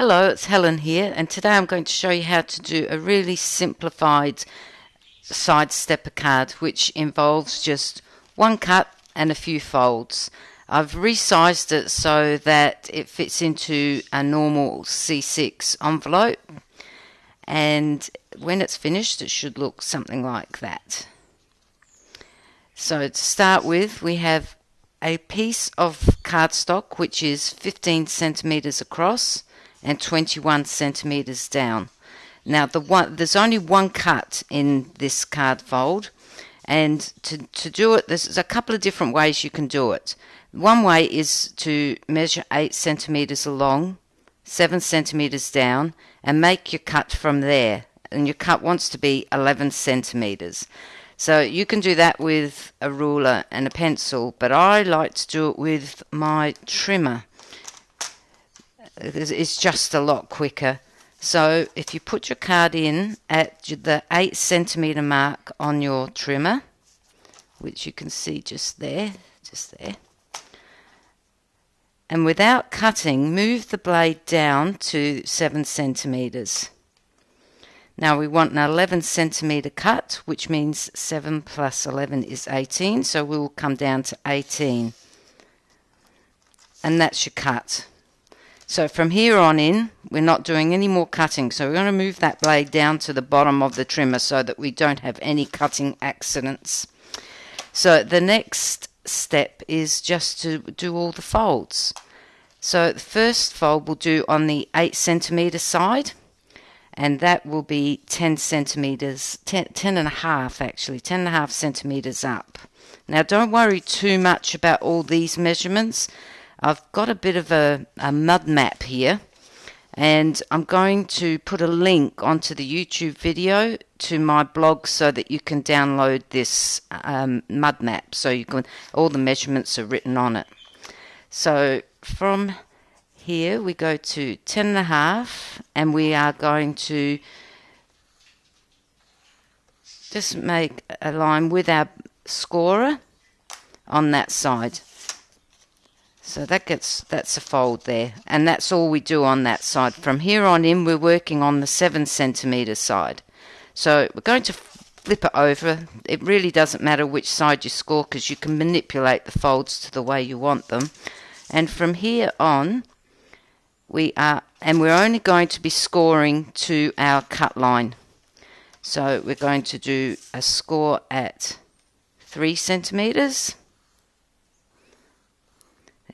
Hello, it's Helen here, and today I'm going to show you how to do a really simplified side stepper card which involves just one cut and a few folds. I've resized it so that it fits into a normal C6 envelope and when it's finished it should look something like that. So to start with we have a piece of cardstock which is 15 centimeters across and 21 centimeters down. Now the one there's only one cut in this card fold and to, to do it there's a couple of different ways you can do it. One way is to measure 8 centimeters along, 7 centimeters down and make your cut from there and your cut wants to be 11 centimeters. So you can do that with a ruler and a pencil, but I like to do it with my trimmer it's just a lot quicker. So if you put your card in at the 8 centimeter mark on your trimmer, which you can see just there, just there, and without cutting, move the blade down to 7 centimeters. Now we want an 11 centimeter cut, which means 7 plus 11 is 18, so we will come down to 18. And that's your cut. So from here on in, we're not doing any more cutting. So we're going to move that blade down to the bottom of the trimmer so that we don't have any cutting accidents. So the next step is just to do all the folds. So the first fold we'll do on the 8 centimeter side and that will be 10 centimeters 10, 10 and a half actually 10 and a half centimeters up now don't worry too much about all these measurements I've got a bit of a, a mud map here and I'm going to put a link onto the YouTube video to my blog so that you can download this um, mud map so you can all the measurements are written on it. So from here we go to ten and a half and we are going to just make a line with our scorer on that side so that gets that's a fold there, and that's all we do on that side. From here on in, we're working on the seven centimeter side. So we're going to flip it over. It really doesn't matter which side you score because you can manipulate the folds to the way you want them. And from here on, we are, and we're only going to be scoring to our cut line. So we're going to do a score at three centimeters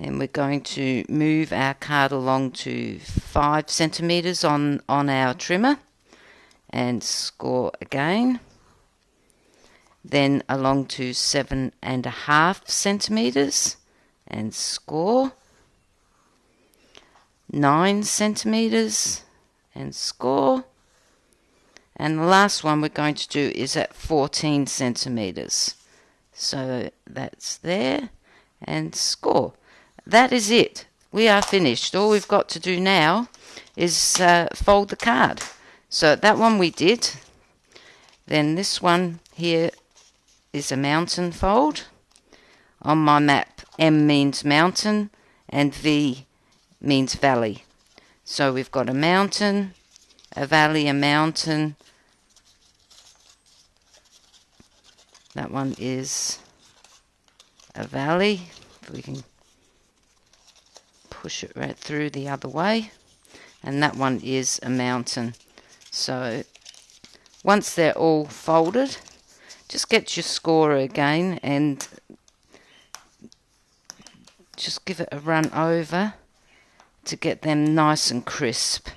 and we're going to move our card along to 5 centimeters on, on our trimmer and score again. Then along to seven and a half centimeters and score. Nine centimeters and score. And the last one we're going to do is at 14 centimeters so that's there and score that is it. We are finished. All we've got to do now is uh, fold the card. So that one we did. Then this one here is a mountain fold. On my map, M means mountain and V means valley. So we've got a mountain, a valley, a mountain. That one is a valley. If we can push it right through the other way. And that one is a mountain. So once they're all folded just get your scorer again and just give it a run over to get them nice and crisp.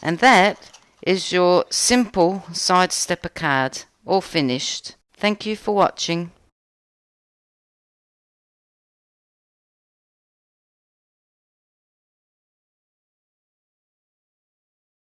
And that is your simple side stepper card all finished. Thank you for watching